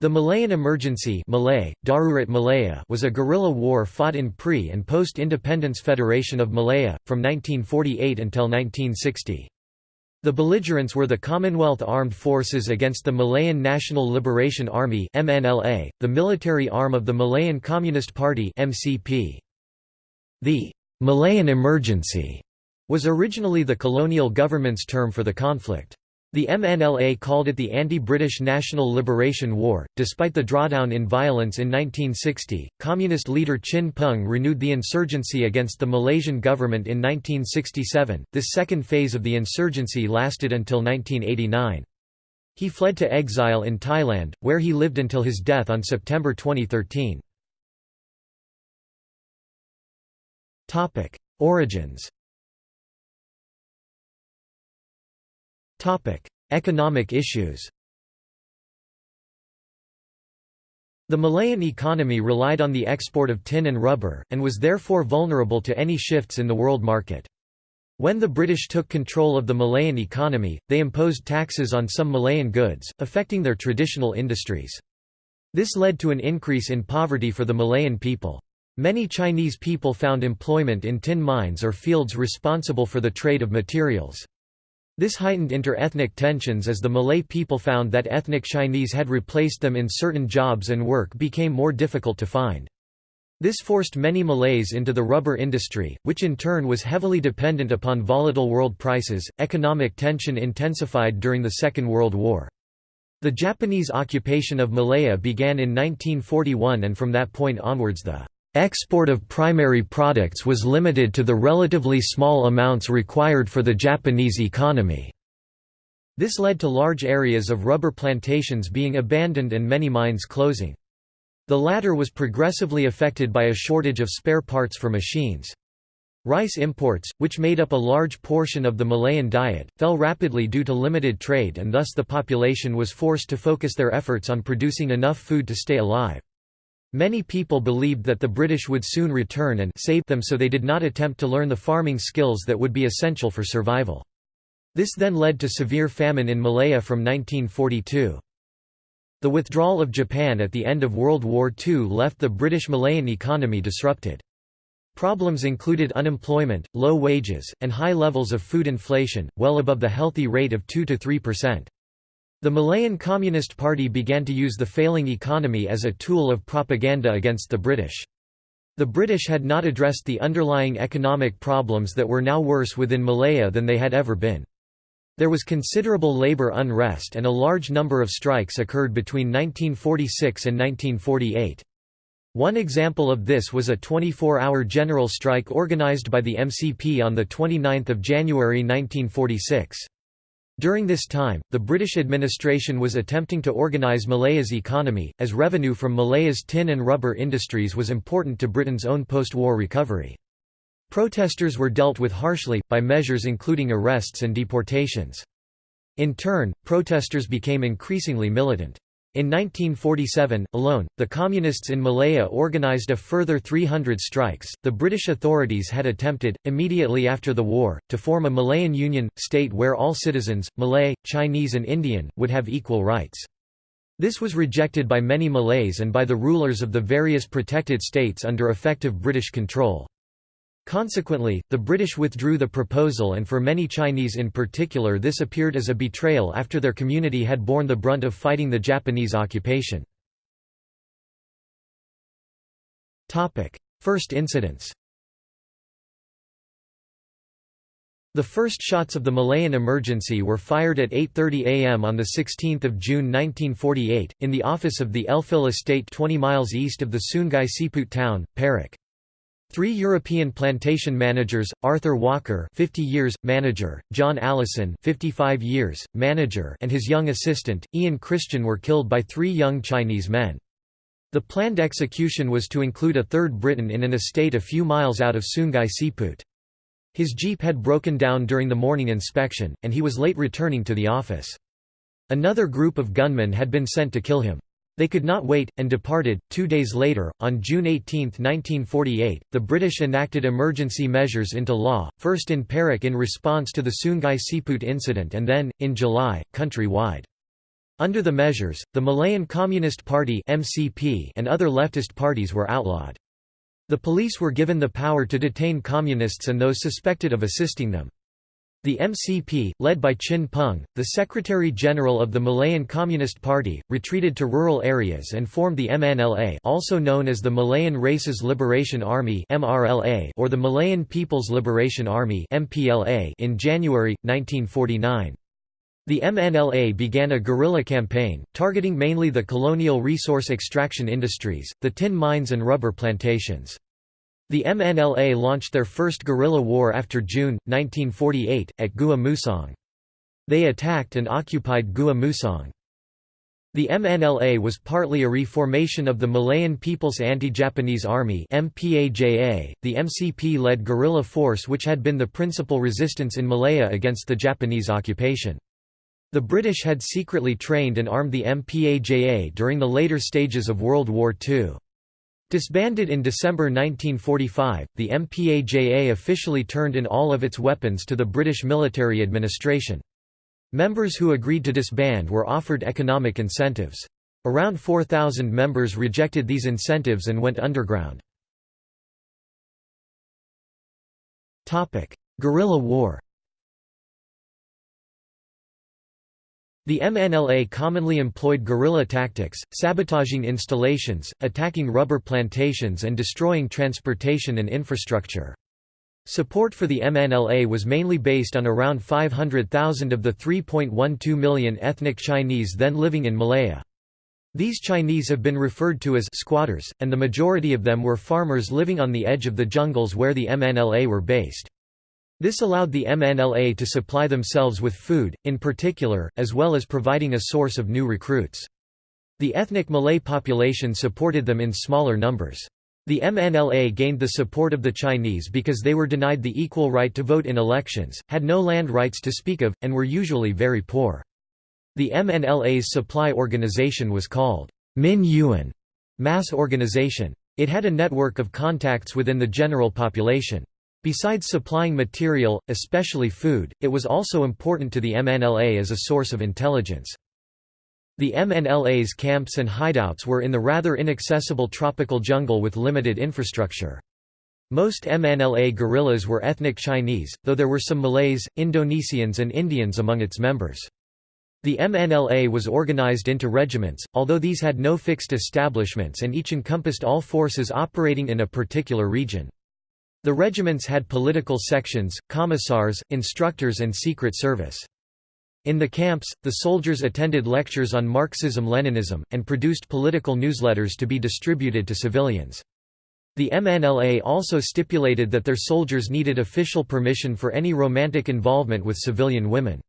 The Malayan Emergency Malay, Darurat Malaya was a guerrilla war fought in pre- and post-independence Federation of Malaya, from 1948 until 1960. The belligerents were the Commonwealth Armed Forces against the Malayan National Liberation Army MNLA, the military arm of the Malayan Communist Party MCP. The Malayan Emergency was originally the colonial government's term for the conflict. The MNLA called it the Anti-British National Liberation War. Despite the drawdown in violence in 1960, Communist leader Chin Peng renewed the insurgency against the Malaysian government in 1967. This second phase of the insurgency lasted until 1989. He fled to exile in Thailand, where he lived until his death on September 2013. Topic: Origins Economic issues The Malayan economy relied on the export of tin and rubber, and was therefore vulnerable to any shifts in the world market. When the British took control of the Malayan economy, they imposed taxes on some Malayan goods, affecting their traditional industries. This led to an increase in poverty for the Malayan people. Many Chinese people found employment in tin mines or fields responsible for the trade of materials. This heightened inter-ethnic tensions as the Malay people found that ethnic Chinese had replaced them in certain jobs and work became more difficult to find. This forced many Malays into the rubber industry, which in turn was heavily dependent upon volatile world prices. Economic tension intensified during the Second World War. The Japanese occupation of Malaya began in 1941 and from that point onwards the Export of primary products was limited to the relatively small amounts required for the Japanese economy. This led to large areas of rubber plantations being abandoned and many mines closing. The latter was progressively affected by a shortage of spare parts for machines. Rice imports, which made up a large portion of the Malayan diet, fell rapidly due to limited trade and thus the population was forced to focus their efforts on producing enough food to stay alive. Many people believed that the British would soon return and save them so they did not attempt to learn the farming skills that would be essential for survival. This then led to severe famine in Malaya from 1942. The withdrawal of Japan at the end of World War II left the British Malayan economy disrupted. Problems included unemployment, low wages, and high levels of food inflation, well above the healthy rate of 2–3%. The Malayan Communist Party began to use the failing economy as a tool of propaganda against the British. The British had not addressed the underlying economic problems that were now worse within Malaya than they had ever been. There was considerable labour unrest and a large number of strikes occurred between 1946 and 1948. One example of this was a 24-hour general strike organised by the MCP on 29 January 1946. During this time, the British administration was attempting to organise Malaya's economy, as revenue from Malaya's tin and rubber industries was important to Britain's own post-war recovery. Protesters were dealt with harshly, by measures including arrests and deportations. In turn, protesters became increasingly militant. In 1947, alone, the Communists in Malaya organized a further 300 strikes. The British authorities had attempted, immediately after the war, to form a Malayan Union state where all citizens, Malay, Chinese, and Indian, would have equal rights. This was rejected by many Malays and by the rulers of the various protected states under effective British control. Consequently, the British withdrew the proposal and for many Chinese in particular this appeared as a betrayal after their community had borne the brunt of fighting the Japanese occupation. First incidents The first shots of the Malayan emergency were fired at 8.30 am on 16 June 1948, in the office of the Elphil estate 20 miles east of the Sungai Siput town, Perak. Three European plantation managers, Arthur Walker 50 years, manager, John Allison 55 years, manager and his young assistant, Ian Christian were killed by three young Chinese men. The planned execution was to include a third Briton in an estate a few miles out of Sungai Siput. His jeep had broken down during the morning inspection, and he was late returning to the office. Another group of gunmen had been sent to kill him. They could not wait, and departed. Two days later, on June 18, 1948, the British enacted emergency measures into law, first in Perak in response to the Sungai Siput incident and then, in July, countrywide. Under the measures, the Malayan Communist Party (MCP) and other leftist parties were outlawed. The police were given the power to detain communists and those suspected of assisting them. The MCP, led by Chin Peng, the Secretary-General of the Malayan Communist Party, retreated to rural areas and formed the MNLA also known as the Malayan Races Liberation Army or the Malayan People's Liberation Army in January, 1949. The MNLA began a guerrilla campaign, targeting mainly the colonial resource extraction industries, the tin mines and rubber plantations. The MNLA launched their first guerrilla war after June, 1948, at Gua Musang. They attacked and occupied Gua Musang. The MNLA was partly a reformation of the Malayan People's Anti-Japanese Army MPAJA, the MCP-led guerrilla force which had been the principal resistance in Malaya against the Japanese occupation. The British had secretly trained and armed the MPAJA during the later stages of World War II. Disbanded in December 1945, the MPAJA officially turned in all of its weapons to the British military administration. Members who agreed to disband were offered economic incentives. Around 4,000 members rejected these incentives and went underground. Guerrilla war The MNLA commonly employed guerrilla tactics, sabotaging installations, attacking rubber plantations and destroying transportation and infrastructure. Support for the MNLA was mainly based on around 500,000 of the 3.12 million ethnic Chinese then living in Malaya. These Chinese have been referred to as squatters, and the majority of them were farmers living on the edge of the jungles where the MNLA were based. This allowed the MNLA to supply themselves with food, in particular, as well as providing a source of new recruits. The ethnic Malay population supported them in smaller numbers. The MNLA gained the support of the Chinese because they were denied the equal right to vote in elections, had no land rights to speak of, and were usually very poor. The MNLA's supply organization was called Min Yuan mass organization. It had a network of contacts within the general population. Besides supplying material, especially food, it was also important to the MNLA as a source of intelligence. The MNLA's camps and hideouts were in the rather inaccessible tropical jungle with limited infrastructure. Most MNLA guerrillas were ethnic Chinese, though there were some Malays, Indonesians and Indians among its members. The MNLA was organized into regiments, although these had no fixed establishments and each encompassed all forces operating in a particular region. The regiments had political sections, commissars, instructors and secret service. In the camps, the soldiers attended lectures on Marxism-Leninism, and produced political newsletters to be distributed to civilians. The MNLA also stipulated that their soldiers needed official permission for any romantic involvement with civilian women.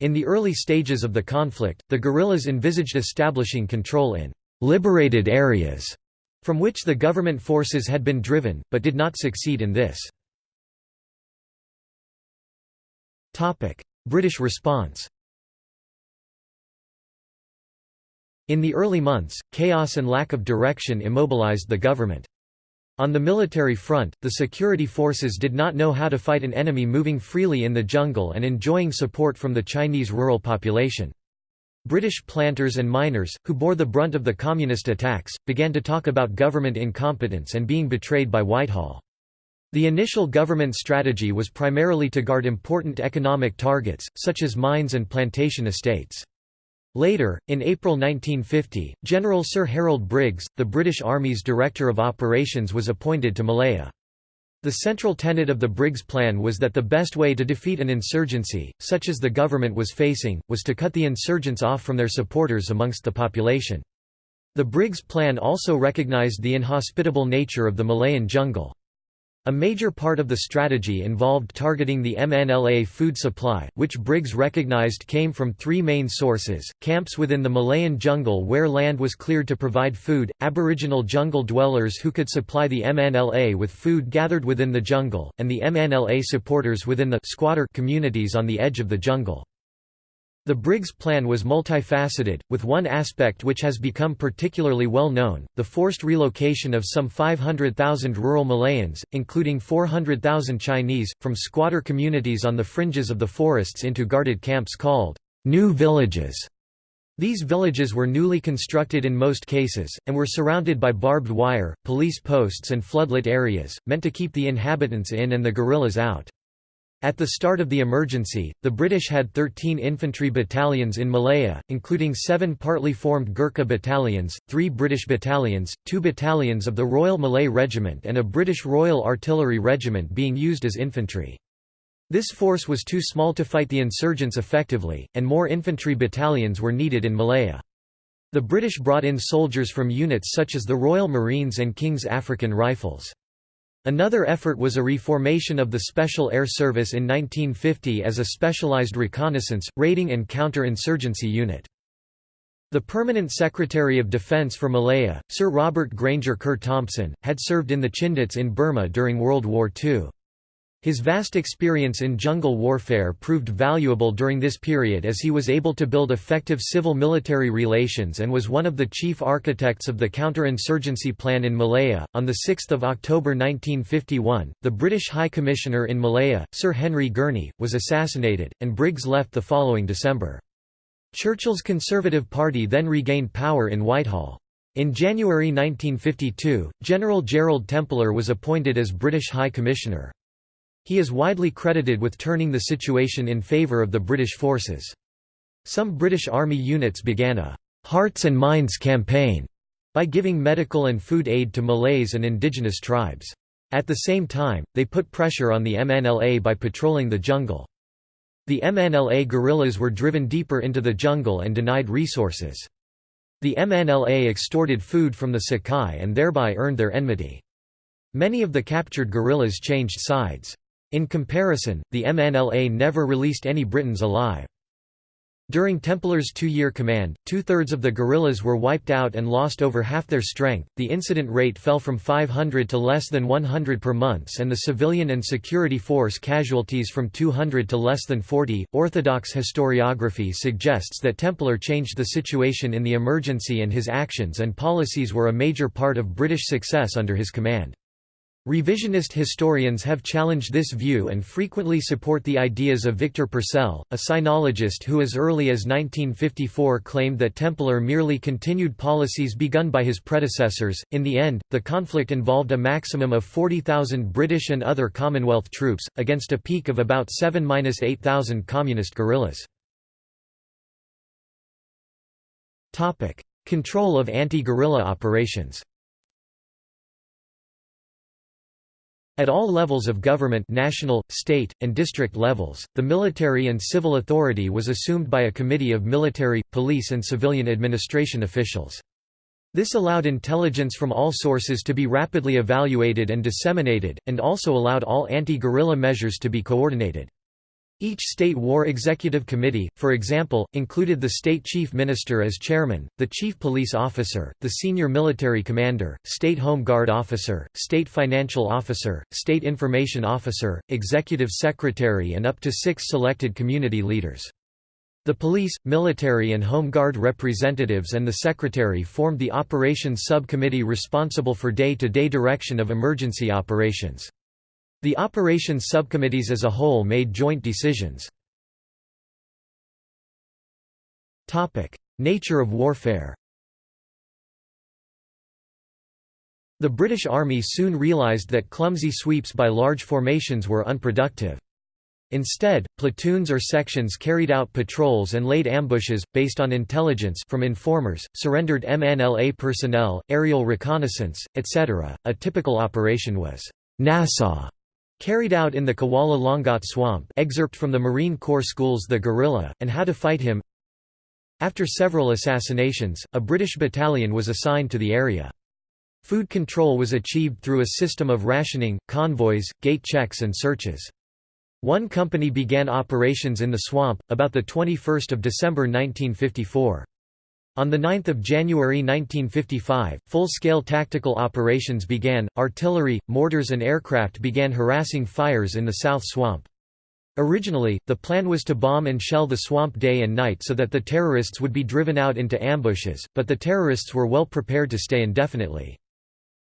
In the early stages of the conflict, the guerrillas envisaged establishing control in «liberated areas» from which the government forces had been driven, but did not succeed in this. British response In the early months, chaos and lack of direction immobilized the government. On the military front, the security forces did not know how to fight an enemy moving freely in the jungle and enjoying support from the Chinese rural population. British planters and miners, who bore the brunt of the communist attacks, began to talk about government incompetence and being betrayed by Whitehall. The initial government strategy was primarily to guard important economic targets, such as mines and plantation estates. Later, in April 1950, General Sir Harold Briggs, the British Army's Director of Operations was appointed to Malaya. The central tenet of the Briggs Plan was that the best way to defeat an insurgency, such as the government was facing, was to cut the insurgents off from their supporters amongst the population. The Briggs Plan also recognized the inhospitable nature of the Malayan jungle. A major part of the strategy involved targeting the MNLA food supply, which Briggs recognized came from three main sources, camps within the Malayan jungle where land was cleared to provide food, aboriginal jungle dwellers who could supply the MNLA with food gathered within the jungle, and the MNLA supporters within the squatter communities on the edge of the jungle. The Briggs Plan was multifaceted, with one aspect which has become particularly well known, the forced relocation of some 500,000 rural Malayans, including 400,000 Chinese, from squatter communities on the fringes of the forests into guarded camps called new villages. These villages were newly constructed in most cases, and were surrounded by barbed wire, police posts and floodlit areas, meant to keep the inhabitants in and the guerrillas out. At the start of the emergency, the British had 13 infantry battalions in Malaya, including seven partly formed Gurkha battalions, three British battalions, two battalions of the Royal Malay Regiment and a British Royal Artillery Regiment being used as infantry. This force was too small to fight the insurgents effectively, and more infantry battalions were needed in Malaya. The British brought in soldiers from units such as the Royal Marines and King's African Rifles. Another effort was a reformation of the Special Air Service in 1950 as a specialized reconnaissance, raiding and counter-insurgency unit. The Permanent Secretary of Defence for Malaya, Sir Robert Grainger Kerr Thompson, had served in the Chindits in Burma during World War II. His vast experience in jungle warfare proved valuable during this period as he was able to build effective civil-military relations and was one of the chief architects of the counter-insurgency plan in Malaya. On the 6th of October 1951, the British High Commissioner in Malaya, Sir Henry Gurney, was assassinated, and Briggs left the following December. Churchill's Conservative Party then regained power in Whitehall. In January 1952, General Gerald Templer was appointed as British High Commissioner. He is widely credited with turning the situation in favour of the British forces. Some British Army units began a «Hearts and Minds campaign» by giving medical and food aid to Malays and indigenous tribes. At the same time, they put pressure on the MNLA by patrolling the jungle. The MNLA guerrillas were driven deeper into the jungle and denied resources. The MNLA extorted food from the Sakai and thereby earned their enmity. Many of the captured guerrillas changed sides. In comparison, the MNLA never released any Britons alive. During Templer's two-year command, two-thirds of the guerrillas were wiped out and lost over half their strength. The incident rate fell from 500 to less than 100 per month, and the civilian and security force casualties from 200 to less than 40. Orthodox historiography suggests that Templer changed the situation in the emergency and his actions and policies were a major part of British success under his command. Revisionist historians have challenged this view and frequently support the ideas of Victor Purcell, a sinologist who as early as 1954 claimed that Templer merely continued policies begun by his predecessors. In the end, the conflict involved a maximum of 40,000 British and other Commonwealth troops, against a peak of about 7–8,000 communist guerrillas. Control of anti-guerrilla operations At all levels of government national, state, and district levels, the military and civil authority was assumed by a committee of military, police and civilian administration officials. This allowed intelligence from all sources to be rapidly evaluated and disseminated, and also allowed all anti-guerrilla measures to be coordinated. Each state war executive committee, for example, included the state chief minister as chairman, the chief police officer, the senior military commander, state home guard officer, state financial officer, state information officer, executive secretary and up to six selected community leaders. The police, military and home guard representatives and the secretary formed the operations subcommittee responsible for day-to-day -day direction of emergency operations. The operations subcommittees as a whole made joint decisions. Nature of warfare The British Army soon realised that clumsy sweeps by large formations were unproductive. Instead, platoons or sections carried out patrols and laid ambushes, based on intelligence from informers, surrendered MNLA personnel, aerial reconnaissance, etc. A typical operation was Nassau Carried out in the Kuala Langat Swamp excerpt from the Marine Corps School's The Guerrilla, and How to Fight Him After several assassinations, a British battalion was assigned to the area. Food control was achieved through a system of rationing, convoys, gate checks and searches. One company began operations in the swamp, about 21 December 1954. On 9 January 1955, full-scale tactical operations began, artillery, mortars and aircraft began harassing fires in the South Swamp. Originally, the plan was to bomb and shell the swamp day and night so that the terrorists would be driven out into ambushes, but the terrorists were well prepared to stay indefinitely.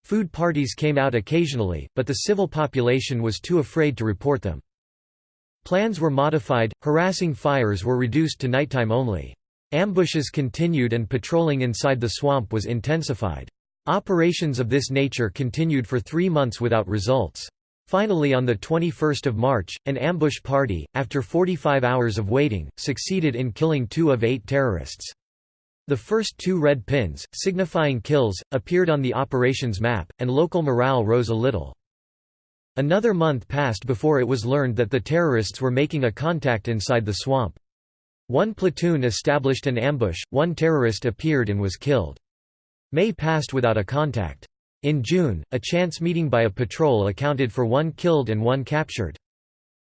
Food parties came out occasionally, but the civil population was too afraid to report them. Plans were modified, harassing fires were reduced to nighttime only. Ambushes continued and patrolling inside the swamp was intensified. Operations of this nature continued for three months without results. Finally on 21 March, an ambush party, after 45 hours of waiting, succeeded in killing two of eight terrorists. The first two red pins, signifying kills, appeared on the operations map, and local morale rose a little. Another month passed before it was learned that the terrorists were making a contact inside the swamp. One platoon established an ambush, one terrorist appeared and was killed. May passed without a contact. In June, a chance meeting by a patrol accounted for one killed and one captured.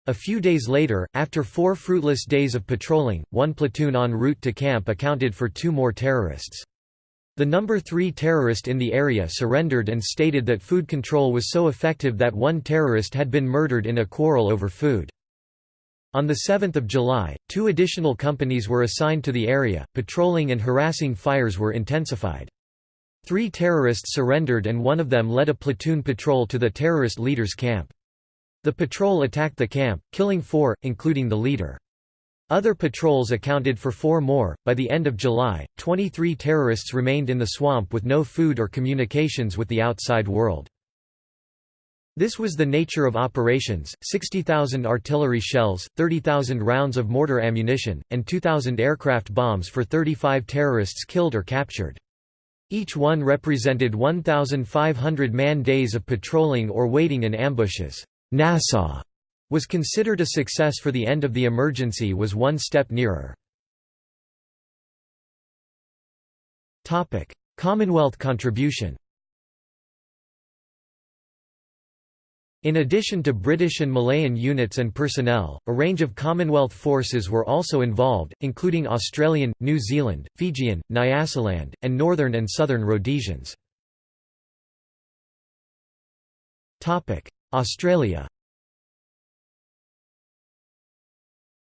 A few days later, after four fruitless days of patrolling, one platoon en route to camp accounted for two more terrorists. The number three terrorist in the area surrendered and stated that food control was so effective that one terrorist had been murdered in a quarrel over food. On 7 July, two additional companies were assigned to the area, patrolling and harassing fires were intensified. Three terrorists surrendered and one of them led a platoon patrol to the terrorist leader's camp. The patrol attacked the camp, killing four, including the leader. Other patrols accounted for four more. By the end of July, 23 terrorists remained in the swamp with no food or communications with the outside world. This was the nature of operations, 60,000 artillery shells, 30,000 rounds of mortar ammunition, and 2,000 aircraft bombs for 35 terrorists killed or captured. Each one represented 1,500 man-days of patrolling or waiting in ambushes. Nassau was considered a success for the end of the emergency was one step nearer. Commonwealth contribution In addition to British and Malayan units and personnel, a range of Commonwealth forces were also involved, including Australian, New Zealand, Fijian, Nyasaland, and Northern and Southern Rhodesians. Australia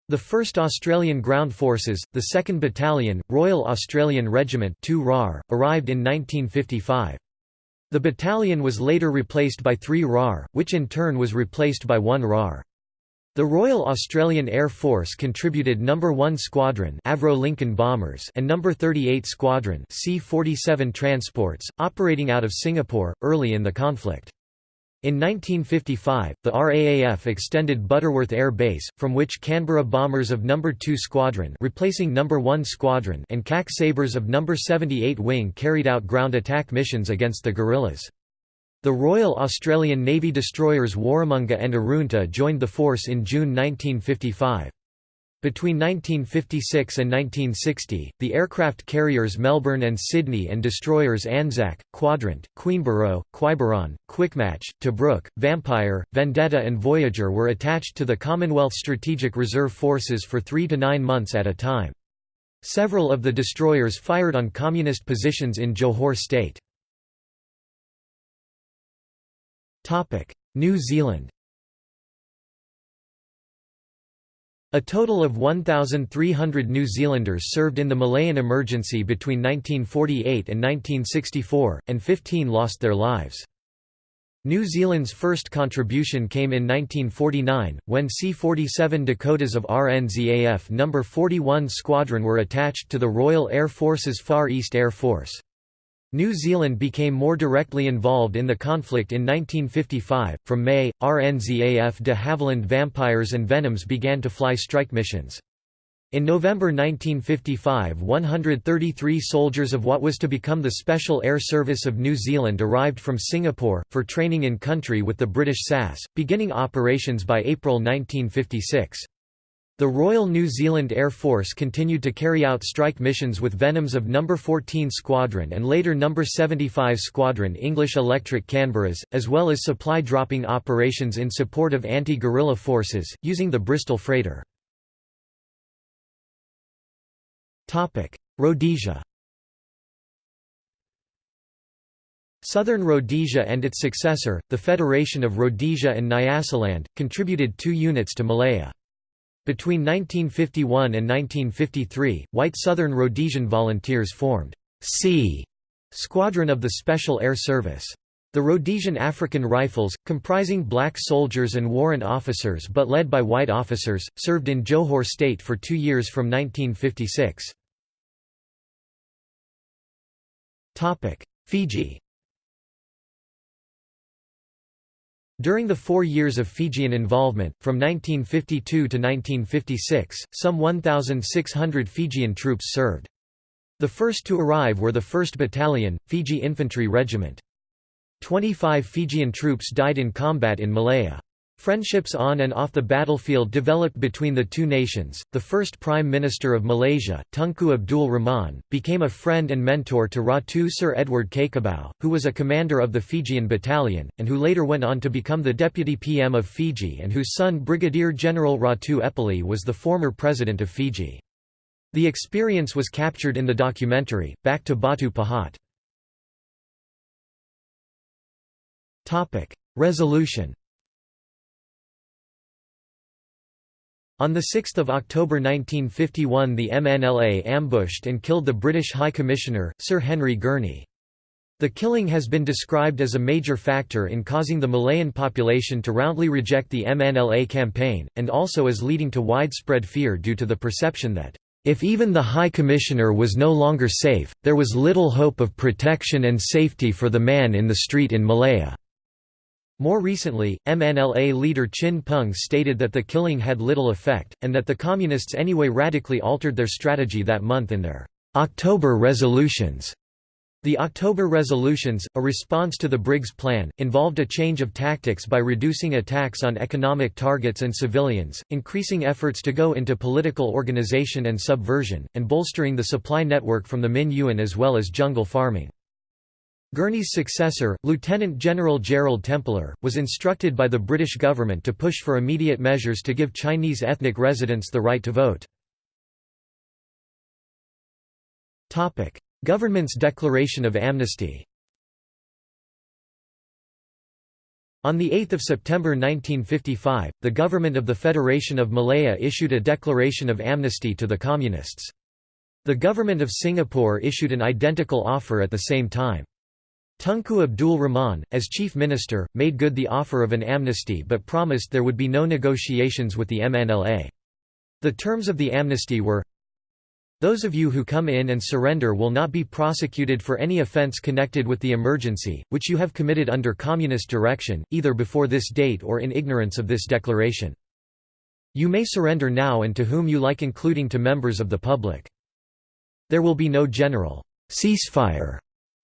The 1st Australian Ground Forces, the 2nd Battalion, Royal Australian Regiment 2 RAR, arrived in 1955. The battalion was later replaced by 3 RAR, which in turn was replaced by 1 RAR. The Royal Australian Air Force contributed No. 1 Squadron Avro Lincoln bombers and No. 38 Squadron C-47 transports, operating out of Singapore, early in the conflict. In 1955, the RAAF extended Butterworth Air Base, from which Canberra bombers of No. 2 Squadron replacing No. 1 Squadron and CAC Sabres of No. 78 Wing carried out ground attack missions against the guerrillas. The Royal Australian Navy destroyers Warramunga and Arunta joined the force in June 1955. Between 1956 and 1960, the aircraft carriers Melbourne and Sydney and destroyers Anzac, Quadrant, Queenborough, Quiberon, Quickmatch, Tobruk, Vampire, Vendetta and Voyager were attached to the Commonwealth Strategic Reserve Forces for three to nine months at a time. Several of the destroyers fired on communist positions in Johor State. New Zealand A total of 1,300 New Zealanders served in the Malayan emergency between 1948 and 1964, and 15 lost their lives. New Zealand's first contribution came in 1949, when C-47 Dakotas of RNZAF No. 41 Squadron were attached to the Royal Air Force's Far East Air Force. New Zealand became more directly involved in the conflict in 1955. From May, RNZAF de Havilland Vampires and Venoms began to fly strike missions. In November 1955 133 soldiers of what was to become the Special Air Service of New Zealand arrived from Singapore, for training in country with the British SAS, beginning operations by April 1956. The Royal New Zealand Air Force continued to carry out strike missions with Venoms of No. 14 Squadron and later No. 75 Squadron English Electric Canberras, as well as supply dropping operations in support of anti-guerrilla forces, using the Bristol freighter. Rhodesia Southern Rhodesia and its successor, the Federation of Rhodesia and Nyasaland, contributed two units to Malaya. Between 1951 and 1953, white Southern Rhodesian volunteers formed C Squadron of the Special Air Service. The Rhodesian African Rifles, comprising black soldiers and warrant officers but led by white officers, served in Johor State for two years from 1956. Fiji During the four years of Fijian involvement, from 1952 to 1956, some 1,600 Fijian troops served. The first to arrive were the 1st Battalion, Fiji Infantry Regiment. 25 Fijian troops died in combat in Malaya. Friendships on and off the battlefield developed between the two nations. The first Prime Minister of Malaysia, Tunku Abdul Rahman, became a friend and mentor to Ratu Sir Edward Cakobau, who was a commander of the Fijian Battalion, and who later went on to become the Deputy PM of Fiji and whose son Brigadier General Ratu Epeli was the former President of Fiji. The experience was captured in the documentary, Back to Batu Pahat. Resolution On 6 October 1951 the MNLA ambushed and killed the British High Commissioner, Sir Henry Gurney. The killing has been described as a major factor in causing the Malayan population to roundly reject the MNLA campaign, and also as leading to widespread fear due to the perception that, if even the High Commissioner was no longer safe, there was little hope of protection and safety for the man in the street in Malaya. More recently, MNLA leader Chin Peng stated that the killing had little effect, and that the Communists anyway radically altered their strategy that month in their October resolutions. The October resolutions, a response to the Briggs Plan, involved a change of tactics by reducing attacks on economic targets and civilians, increasing efforts to go into political organization and subversion, and bolstering the supply network from the Min Yuan as well as jungle farming. Gurney's successor, Lieutenant General Gerald Templer, was instructed by the British government to push for immediate measures to give Chinese ethnic residents the right to vote. Government's declaration of amnesty On 8 September 1955, the government of the Federation of Malaya issued a declaration of amnesty to the Communists. The government of Singapore issued an identical offer at the same time. Tunku Abdul Rahman, as chief minister, made good the offer of an amnesty but promised there would be no negotiations with the MNLA. The terms of the amnesty were those of you who come in and surrender will not be prosecuted for any offence connected with the emergency, which you have committed under communist direction, either before this date or in ignorance of this declaration. You may surrender now and to whom you like including to members of the public. There will be no general ceasefire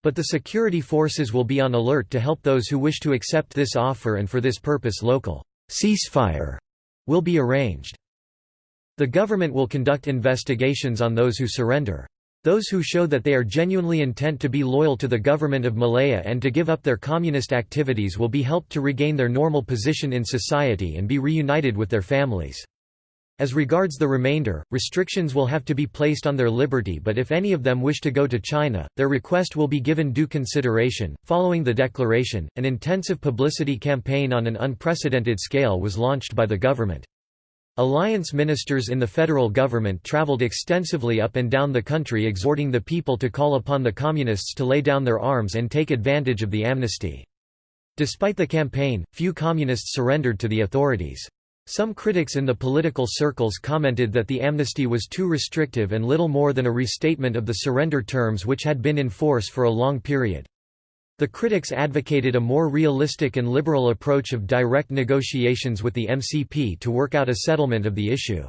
but the security forces will be on alert to help those who wish to accept this offer and for this purpose local ceasefire will be arranged. The government will conduct investigations on those who surrender. Those who show that they are genuinely intent to be loyal to the government of Malaya and to give up their communist activities will be helped to regain their normal position in society and be reunited with their families. As regards the remainder, restrictions will have to be placed on their liberty, but if any of them wish to go to China, their request will be given due consideration. Following the declaration, an intensive publicity campaign on an unprecedented scale was launched by the government. Alliance ministers in the federal government traveled extensively up and down the country exhorting the people to call upon the Communists to lay down their arms and take advantage of the amnesty. Despite the campaign, few Communists surrendered to the authorities. Some critics in the political circles commented that the amnesty was too restrictive and little more than a restatement of the surrender terms which had been in force for a long period. The critics advocated a more realistic and liberal approach of direct negotiations with the MCP to work out a settlement of the issue.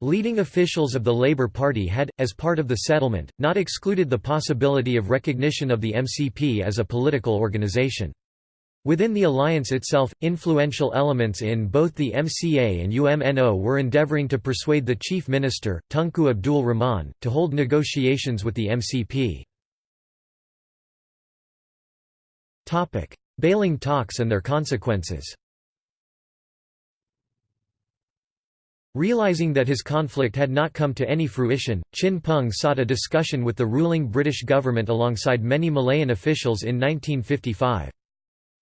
Leading officials of the Labour Party had, as part of the settlement, not excluded the possibility of recognition of the MCP as a political organisation. Within the alliance itself, influential elements in both the MCA and UMNO were endeavouring to persuade the chief minister, Tunku Abdul Rahman, to hold negotiations with the MCP. Baling talks and their consequences Realizing that his conflict had not come to any fruition, Chin Peng sought a discussion with the ruling British government alongside many Malayan officials in 1955.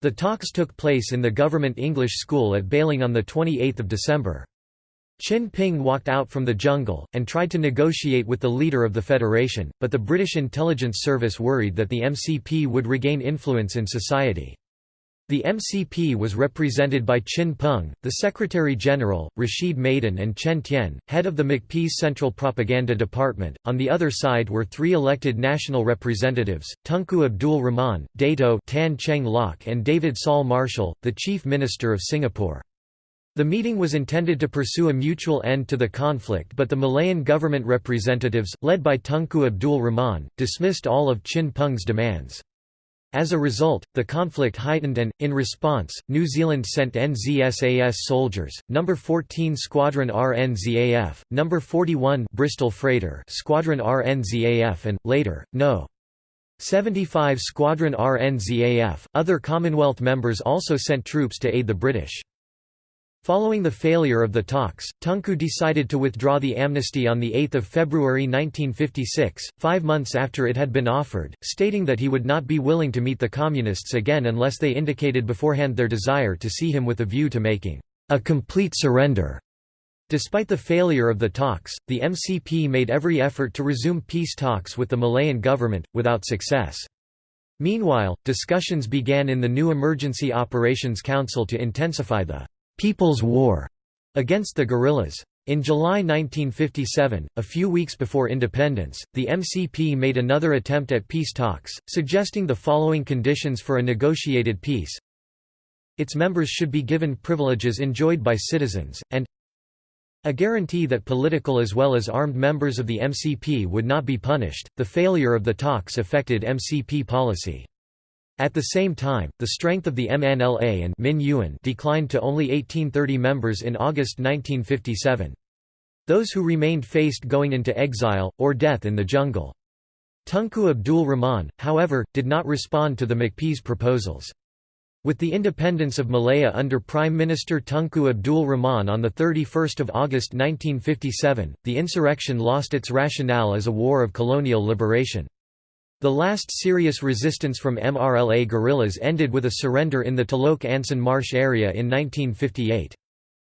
The talks took place in the government English school at Baling on 28 December. Chin Peng walked out from the jungle, and tried to negotiate with the leader of the Federation, but the British intelligence service worried that the MCP would regain influence in society. The MCP was represented by Chin Peng, the Secretary-General, Rashid Maidan and Chen Tian, head of the MCP's Central Propaganda Department. On the other side were three elected national representatives, Tunku Abdul Rahman, Dato Tan Cheng Lock and David Saul Marshall, the Chief Minister of Singapore. The meeting was intended to pursue a mutual end to the conflict but the Malayan government representatives, led by Tunku Abdul Rahman, dismissed all of Chin Peng's demands. As a result, the conflict heightened and, in response, New Zealand sent NZSAS soldiers, No. 14 Squadron RNZAF, No. 41 Bristol Freighter Squadron RNZAF and, later, No. 75 Squadron RNZAF. Other Commonwealth members also sent troops to aid the British. Following the failure of the talks, Tunku decided to withdraw the amnesty on 8 February 1956, five months after it had been offered, stating that he would not be willing to meet the Communists again unless they indicated beforehand their desire to see him with a view to making a complete surrender. Despite the failure of the talks, the MCP made every effort to resume peace talks with the Malayan government, without success. Meanwhile, discussions began in the new Emergency Operations Council to intensify the People's War against the guerrillas. In July 1957, a few weeks before independence, the MCP made another attempt at peace talks, suggesting the following conditions for a negotiated peace. Its members should be given privileges enjoyed by citizens, and a guarantee that political as well as armed members of the MCP would not be punished. The failure of the talks affected MCP policy. At the same time, the strength of the MNLA and Min Yuan declined to only 1830 members in August 1957. Those who remained faced going into exile, or death in the jungle. Tunku Abdul Rahman, however, did not respond to the MCP's proposals. With the independence of Malaya under Prime Minister Tunku Abdul Rahman on 31 August 1957, the insurrection lost its rationale as a war of colonial liberation. The last serious resistance from MRLA guerrillas ended with a surrender in the Telok Anson Marsh area in 1958.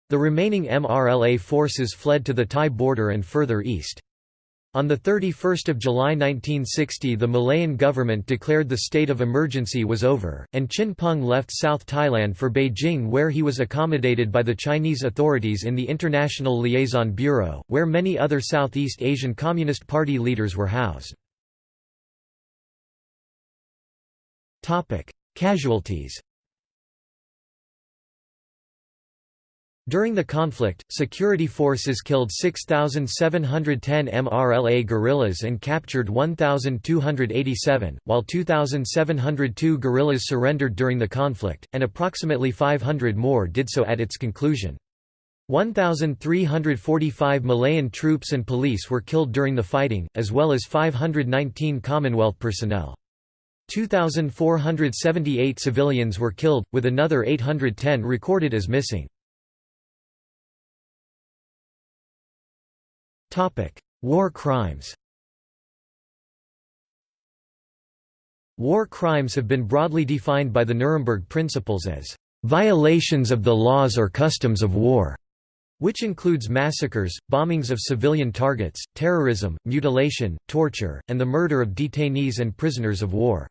The remaining MRLA forces fled to the Thai border and further east. On 31 July 1960 the Malayan government declared the state of emergency was over, and Chin Peng left South Thailand for Beijing where he was accommodated by the Chinese authorities in the International Liaison Bureau, where many other Southeast Asian Communist Party leaders were housed. Casualties During the conflict, security forces killed 6,710 MRLA guerrillas and captured 1,287, while 2,702 guerrillas surrendered during the conflict, and approximately 500 more did so at its conclusion. 1,345 Malayan troops and police were killed during the fighting, as well as 519 Commonwealth personnel. 2,478 civilians were killed, with another 810 recorded as missing. War crimes War crimes have been broadly defined by the Nuremberg Principles as violations of the laws or customs of war, which includes massacres, bombings of civilian targets, terrorism, mutilation, torture, and the murder of detainees and prisoners of war.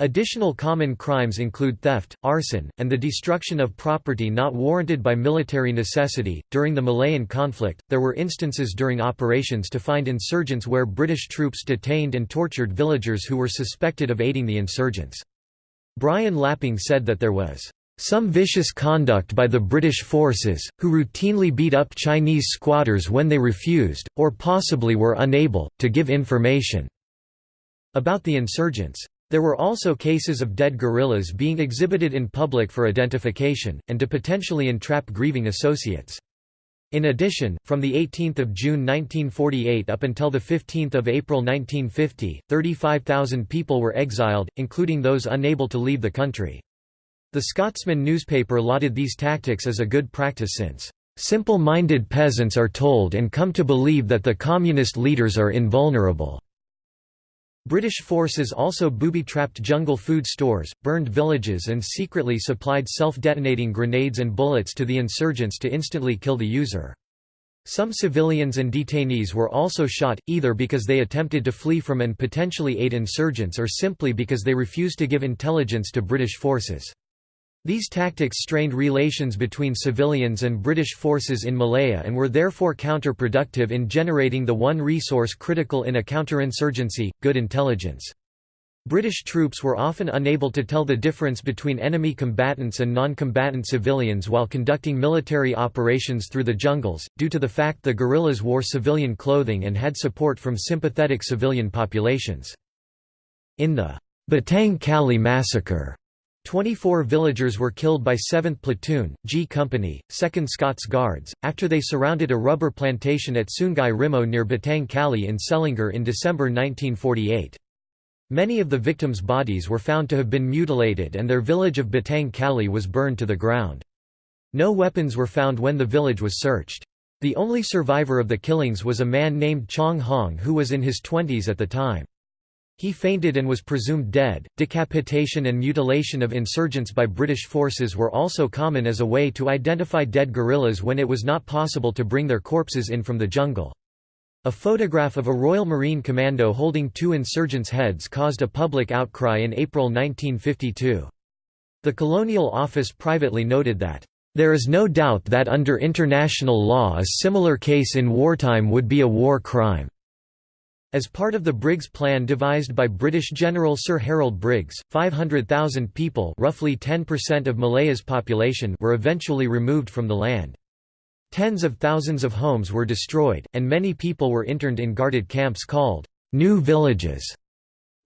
Additional common crimes include theft, arson, and the destruction of property not warranted by military necessity. During the Malayan conflict, there were instances during operations to find insurgents where British troops detained and tortured villagers who were suspected of aiding the insurgents. Brian Lapping said that there was some vicious conduct by the British forces, who routinely beat up Chinese squatters when they refused, or possibly were unable, to give information about the insurgents. There were also cases of dead guerrillas being exhibited in public for identification, and to potentially entrap grieving associates. In addition, from 18 June 1948 up until 15 April 1950, 35,000 people were exiled, including those unable to leave the country. The Scotsman newspaper lauded these tactics as a good practice since, "...simple-minded peasants are told and come to believe that the communist leaders are invulnerable." British forces also booby-trapped jungle food stores, burned villages and secretly supplied self-detonating grenades and bullets to the insurgents to instantly kill the user. Some civilians and detainees were also shot, either because they attempted to flee from and potentially aid insurgents or simply because they refused to give intelligence to British forces. These tactics strained relations between civilians and British forces in Malaya and were therefore counterproductive in generating the one resource critical in a counterinsurgency, good intelligence. British troops were often unable to tell the difference between enemy combatants and non-combatant civilians while conducting military operations through the jungles, due to the fact the guerrillas wore civilian clothing and had support from sympathetic civilian populations. In the Batang Kali massacre, 24 villagers were killed by 7th Platoon, G Company, 2nd Scots Guards, after they surrounded a rubber plantation at Sungai Rimoh near Batang Kali in Selangor in December 1948. Many of the victims' bodies were found to have been mutilated and their village of Batang Kali was burned to the ground. No weapons were found when the village was searched. The only survivor of the killings was a man named Chong Hong who was in his twenties at the time. He fainted and was presumed dead. Decapitation and mutilation of insurgents by British forces were also common as a way to identify dead guerrillas when it was not possible to bring their corpses in from the jungle. A photograph of a Royal Marine Commando holding two insurgents' heads caused a public outcry in April 1952. The Colonial Office privately noted that, "...there is no doubt that under international law a similar case in wartime would be a war crime." As part of the Briggs Plan devised by British General Sir Harold Briggs, 500,000 people roughly 10% of Malaya's population were eventually removed from the land. Tens of thousands of homes were destroyed, and many people were interned in guarded camps called new villages.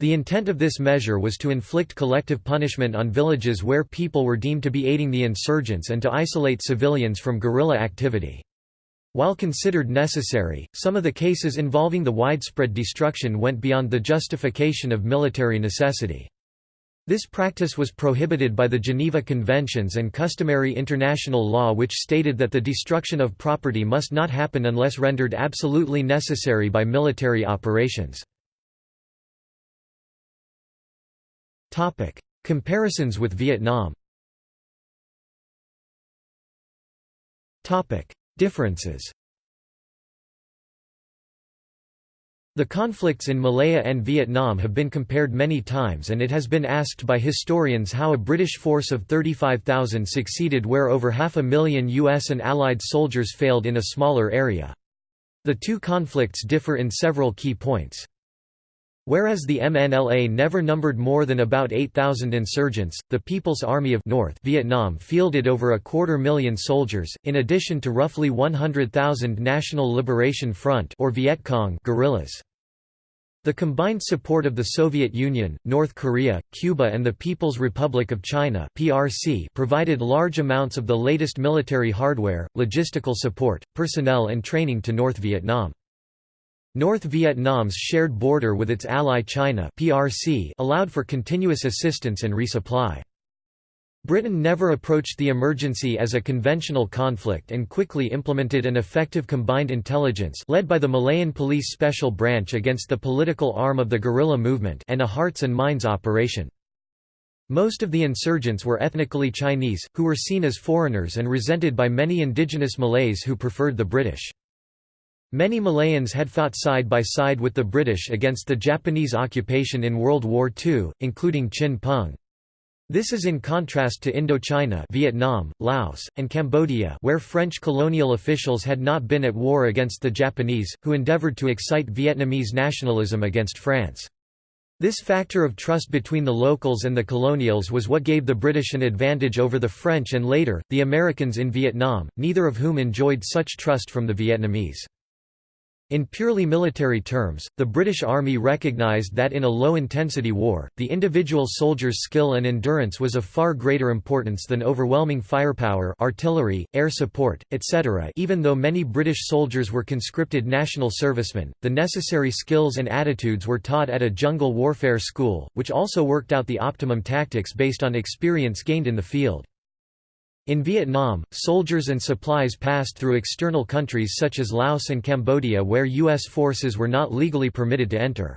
The intent of this measure was to inflict collective punishment on villages where people were deemed to be aiding the insurgents and to isolate civilians from guerrilla activity. While considered necessary, some of the cases involving the widespread destruction went beyond the justification of military necessity. This practice was prohibited by the Geneva Conventions and customary international law which stated that the destruction of property must not happen unless rendered absolutely necessary by military operations. Comparisons with Vietnam Differences The conflicts in Malaya and Vietnam have been compared many times and it has been asked by historians how a British force of 35,000 succeeded where over half a million US and Allied soldiers failed in a smaller area. The two conflicts differ in several key points. Whereas the MNLA never numbered more than about 8,000 insurgents, the People's Army of North Vietnam fielded over a quarter million soldiers, in addition to roughly 100,000 National Liberation Front or Viet Cong guerrillas. The combined support of the Soviet Union, North Korea, Cuba and the People's Republic of China (PRC) provided large amounts of the latest military hardware, logistical support, personnel and training to North Vietnam. North Vietnam's shared border with its ally China PRC allowed for continuous assistance and resupply. Britain never approached the emergency as a conventional conflict and quickly implemented an effective combined intelligence led by the Malayan Police Special Branch against the political arm of the guerrilla movement and a hearts and minds operation. Most of the insurgents were ethnically Chinese, who were seen as foreigners and resented by many indigenous Malays who preferred the British. Many Malayans had fought side by side with the British against the Japanese occupation in World War II, including Chin Peng. This is in contrast to Indochina Vietnam, Laos, and Cambodia where French colonial officials had not been at war against the Japanese, who endeavoured to excite Vietnamese nationalism against France. This factor of trust between the locals and the colonials was what gave the British an advantage over the French and later, the Americans in Vietnam, neither of whom enjoyed such trust from the Vietnamese. In purely military terms, the British Army recognised that in a low-intensity war, the individual soldier's skill and endurance was of far greater importance than overwhelming firepower artillery, air support, etc. Even though many British soldiers were conscripted national servicemen, the necessary skills and attitudes were taught at a jungle warfare school, which also worked out the optimum tactics based on experience gained in the field. In Vietnam, soldiers and supplies passed through external countries such as Laos and Cambodia where U.S. forces were not legally permitted to enter.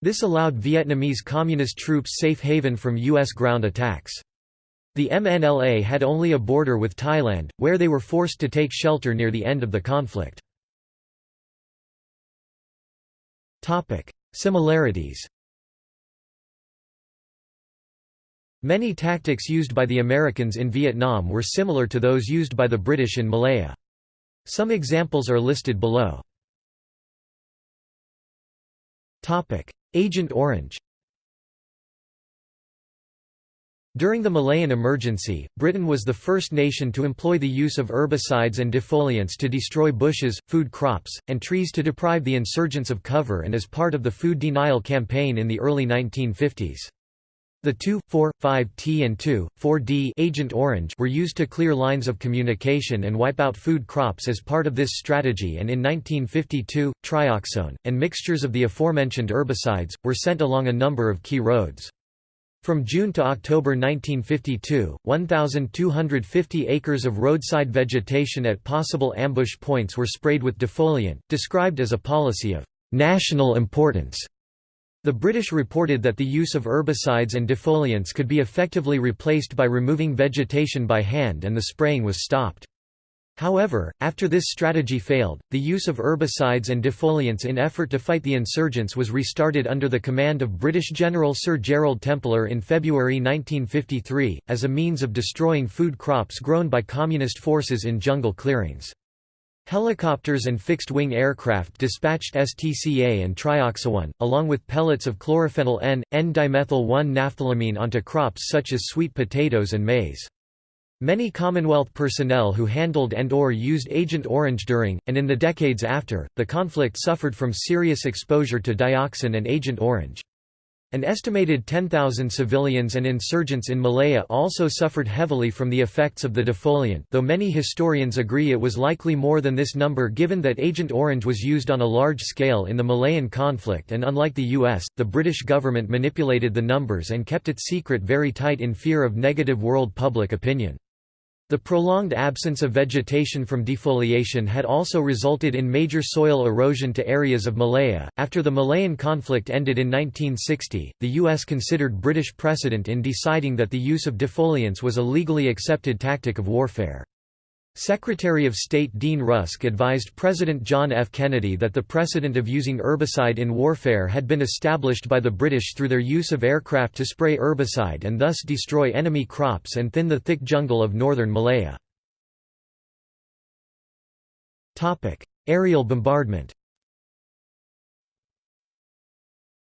This allowed Vietnamese communist troops safe haven from U.S. ground attacks. The MNLA had only a border with Thailand, where they were forced to take shelter near the end of the conflict. Similarities Many tactics used by the Americans in Vietnam were similar to those used by the British in Malaya. Some examples are listed below. Agent Orange During the Malayan emergency, Britain was the first nation to employ the use of herbicides and defoliants to destroy bushes, food crops, and trees to deprive the insurgents of cover and as part of the food denial campaign in the early 1950s. The 2, 4, 5T and 2, 4D Agent Orange were used to clear lines of communication and wipe out food crops as part of this strategy and in 1952, trioxone, and mixtures of the aforementioned herbicides, were sent along a number of key roads. From June to October 1952, 1,250 acres of roadside vegetation at possible ambush points were sprayed with defoliant, described as a policy of national importance. The British reported that the use of herbicides and defoliants could be effectively replaced by removing vegetation by hand and the spraying was stopped. However, after this strategy failed, the use of herbicides and defoliants in effort to fight the insurgents was restarted under the command of British General Sir Gerald Templer in February 1953, as a means of destroying food crops grown by communist forces in jungle clearings. Helicopters and fixed-wing aircraft dispatched STCA and trioxone, along with pellets of chlorophenyl N, N-dimethyl-1-naphthylamine onto crops such as sweet potatoes and maize. Many Commonwealth personnel who handled and or used Agent Orange during, and in the decades after, the conflict suffered from serious exposure to dioxin and Agent Orange. An estimated 10,000 civilians and insurgents in Malaya also suffered heavily from the effects of the defoliant though many historians agree it was likely more than this number given that Agent Orange was used on a large scale in the Malayan conflict and unlike the US, the British government manipulated the numbers and kept it secret very tight in fear of negative world public opinion. The prolonged absence of vegetation from defoliation had also resulted in major soil erosion to areas of Malaya. After the Malayan conflict ended in 1960, the U.S. considered British precedent in deciding that the use of defoliants was a legally accepted tactic of warfare. Secretary of State Dean Rusk advised President John F. Kennedy that the precedent of using herbicide in warfare had been established by the British through their use of aircraft to spray herbicide and thus destroy enemy crops and thin the thick jungle of northern Malaya. Aerial bombardment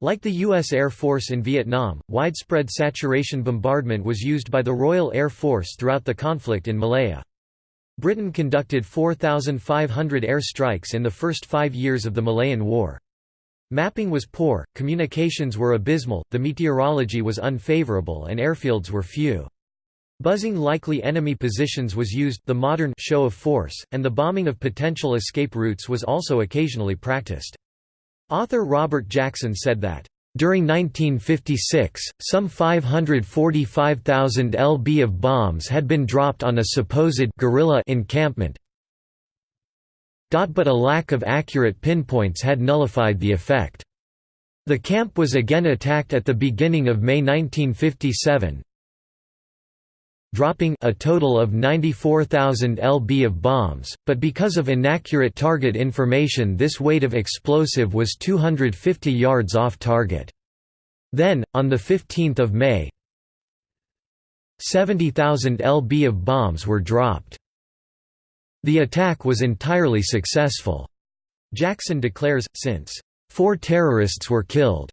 Like the U.S. Air Force in Vietnam, widespread saturation bombardment was used by the Royal Air Force throughout the conflict in Malaya. Britain conducted 4,500 air strikes in the first five years of the Malayan War. Mapping was poor, communications were abysmal, the meteorology was unfavourable and airfields were few. Buzzing likely enemy positions was used the modern show of force, and the bombing of potential escape routes was also occasionally practiced. Author Robert Jackson said that, during 1956, some 545,000 lb of bombs had been dropped on a supposed guerrilla encampment but a lack of accurate pinpoints had nullified the effect. The camp was again attacked at the beginning of May 1957, dropping a total of 94,000 lb of bombs, but because of inaccurate target information this weight of explosive was 250 yards off target. Then, on 15 May 70,000 lb of bombs were dropped. The attack was entirely successful. Jackson declares, since, four terrorists were killed.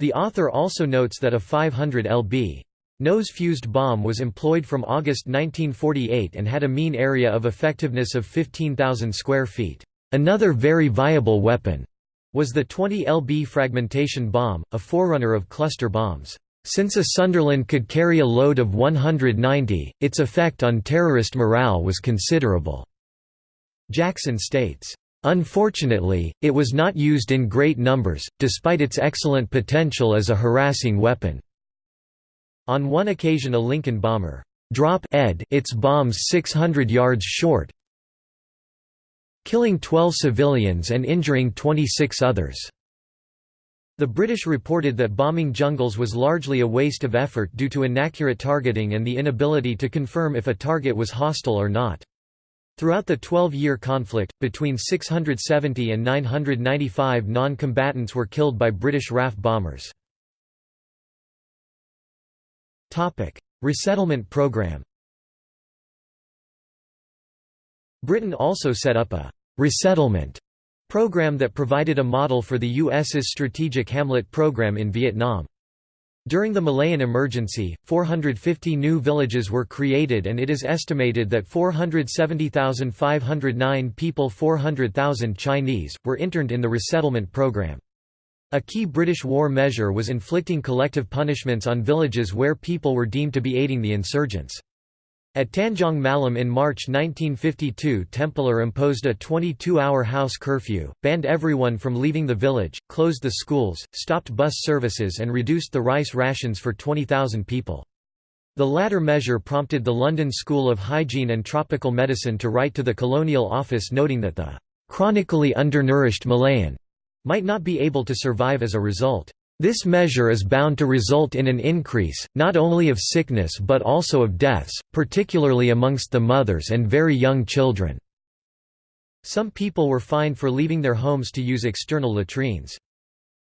The author also notes that a 500 lb. Nose-fused bomb was employed from August 1948 and had a mean area of effectiveness of 15,000 square feet. Another very viable weapon was the 20 lb fragmentation bomb, a forerunner of cluster bombs. Since a Sunderland could carry a load of 190, its effect on terrorist morale was considerable. Jackson states, Unfortunately, it was not used in great numbers, despite its excellent potential as a harassing weapon. On one occasion a Lincoln bomber drop ed its bombs 600 yards short, killing 12 civilians and injuring 26 others. The British reported that bombing jungles was largely a waste of effort due to inaccurate targeting and the inability to confirm if a target was hostile or not. Throughout the 12-year conflict, between 670 and 995 non-combatants were killed by British RAF bombers. Resettlement program Britain also set up a «resettlement» program that provided a model for the U.S.'s Strategic Hamlet program in Vietnam. During the Malayan emergency, 450 new villages were created and it is estimated that 470,509 people 400,000 Chinese, were interned in the resettlement program. A key British war measure was inflicting collective punishments on villages where people were deemed to be aiding the insurgents. At Tanjong Malim in March 1952 Templer imposed a 22-hour house curfew, banned everyone from leaving the village, closed the schools, stopped bus services and reduced the rice rations for 20,000 people. The latter measure prompted the London School of Hygiene and Tropical Medicine to write to the Colonial Office noting that the "...chronically undernourished Malayan," might not be able to survive as a result. This measure is bound to result in an increase, not only of sickness but also of deaths, particularly amongst the mothers and very young children." Some people were fined for leaving their homes to use external latrines.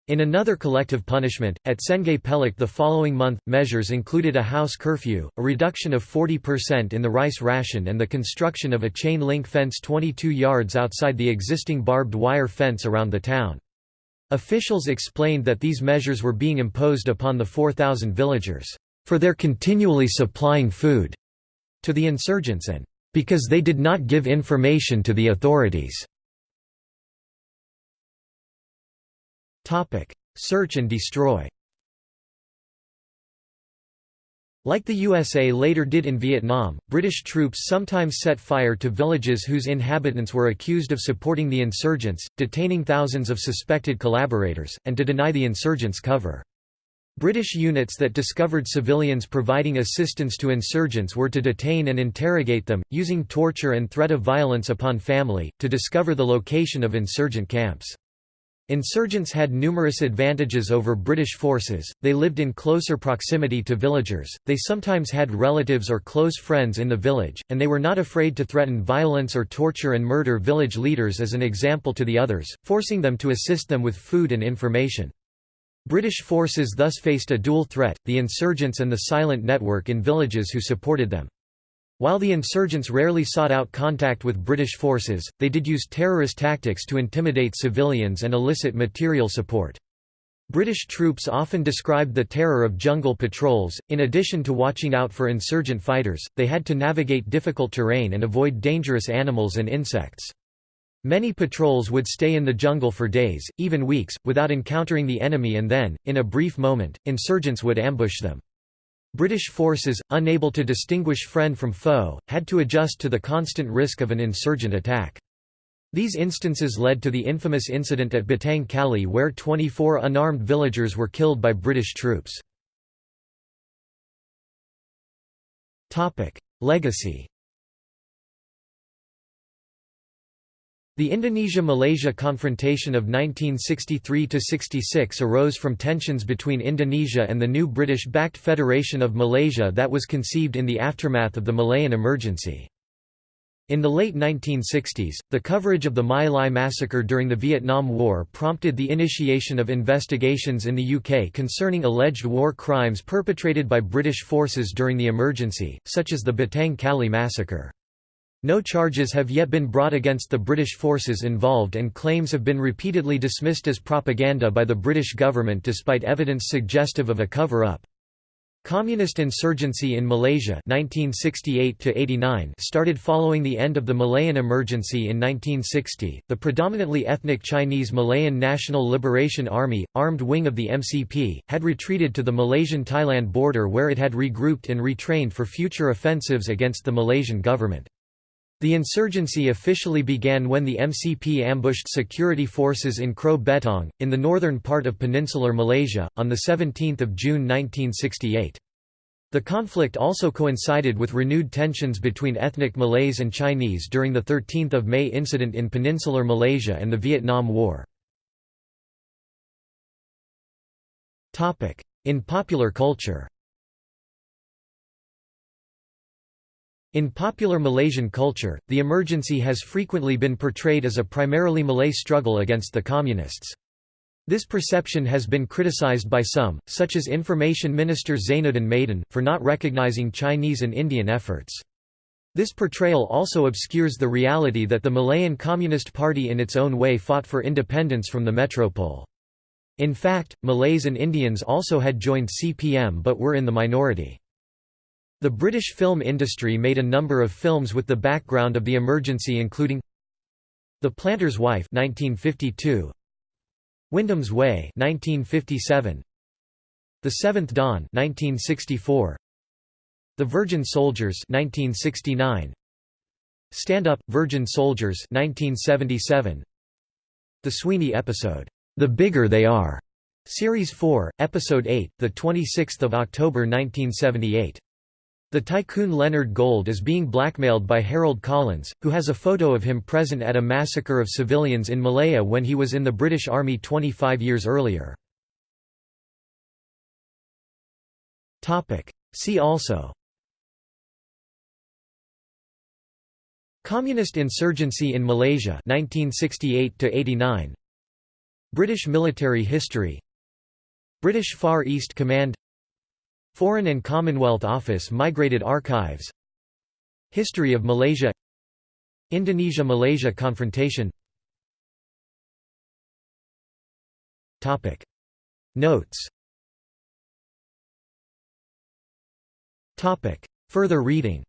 In another collective punishment, at Sungei Pelek the following month, measures included a house curfew, a reduction of 40% in the rice ration and the construction of a chain-link fence 22 yards outside the existing barbed wire fence around the town. Officials explained that these measures were being imposed upon the 4,000 villagers, "...for their continually supplying food," to the insurgents and, "...because they did not give information to the authorities." Search and destroy Like the USA later did in Vietnam, British troops sometimes set fire to villages whose inhabitants were accused of supporting the insurgents, detaining thousands of suspected collaborators, and to deny the insurgents cover. British units that discovered civilians providing assistance to insurgents were to detain and interrogate them, using torture and threat of violence upon family, to discover the location of insurgent camps. Insurgents had numerous advantages over British forces, they lived in closer proximity to villagers, they sometimes had relatives or close friends in the village, and they were not afraid to threaten violence or torture and murder village leaders as an example to the others, forcing them to assist them with food and information. British forces thus faced a dual threat, the insurgents and the silent network in villages who supported them. While the insurgents rarely sought out contact with British forces, they did use terrorist tactics to intimidate civilians and elicit material support. British troops often described the terror of jungle patrols. In addition to watching out for insurgent fighters, they had to navigate difficult terrain and avoid dangerous animals and insects. Many patrols would stay in the jungle for days, even weeks, without encountering the enemy and then, in a brief moment, insurgents would ambush them. British forces, unable to distinguish friend from foe, had to adjust to the constant risk of an insurgent attack. These instances led to the infamous incident at Batang Kali where 24 unarmed villagers were killed by British troops. Legacy The Indonesia–Malaysia confrontation of 1963–66 arose from tensions between Indonesia and the new British-backed Federation of Malaysia that was conceived in the aftermath of the Malayan emergency. In the late 1960s, the coverage of the My Lai massacre during the Vietnam War prompted the initiation of investigations in the UK concerning alleged war crimes perpetrated by British forces during the emergency, such as the Batang Kali massacre. No charges have yet been brought against the British forces involved and claims have been repeatedly dismissed as propaganda by the British government despite evidence suggestive of a cover-up. Communist insurgency in Malaysia 1968 started following the end of the Malayan emergency in 1960. The predominantly ethnic Chinese Malayan National Liberation Army, armed wing of the MCP, had retreated to the Malaysian-Thailand border where it had regrouped and retrained for future offensives against the Malaysian government. The insurgency officially began when the MCP ambushed security forces in Kroh Betong, in the northern part of peninsular Malaysia, on 17 June 1968. The conflict also coincided with renewed tensions between ethnic Malays and Chinese during the 13 May incident in peninsular Malaysia and the Vietnam War. In popular culture In popular Malaysian culture, the emergency has frequently been portrayed as a primarily Malay struggle against the Communists. This perception has been criticized by some, such as Information Minister Zainuddin Maidin, for not recognizing Chinese and Indian efforts. This portrayal also obscures the reality that the Malayan Communist Party in its own way fought for independence from the metropole. In fact, Malays and Indians also had joined CPM but were in the minority. The British film industry made a number of films with the background of the emergency including The Planter's Wife 1952, Windom's Way 1957 The Seventh Dawn 1964 The Virgin Soldiers 1969 Stand Up Virgin Soldiers 1977 The Sweeney episode The Bigger They Are Series 4 Episode 8 the 26th of October 1978 the tycoon Leonard Gold is being blackmailed by Harold Collins, who has a photo of him present at a massacre of civilians in Malaya when he was in the British Army 25 years earlier. See also Communist insurgency in Malaysia 1968 89 British military history. British Far East Command Foreign and Commonwealth Office Migrated Archives History of Malaysia Indonesia–Malaysia confrontation Topic. Notes Topic. Further reading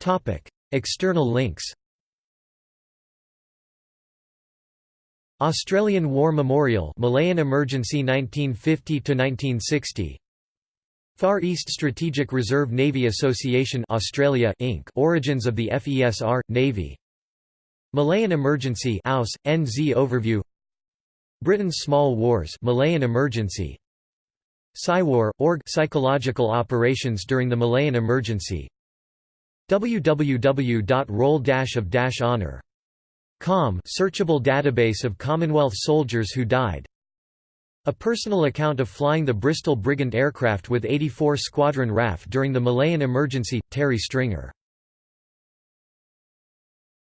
Topic. External links Australian War Memorial Malayan Emergency 1950–1960 Far East Strategic Reserve Navy Association Australia Inc. Origins of the FESR, Navy. Malayan Emergency Aus, NZ Overview. Britain's Small Wars Malayan Emergency. PsyWar, org Psychological Operations during the Malayan Emergency. Www.roll-of-honor COM searchable database of Commonwealth soldiers who died. A personal account of flying the Bristol Brigand aircraft with 84 Squadron RAF during the Malayan emergency, Terry Stringer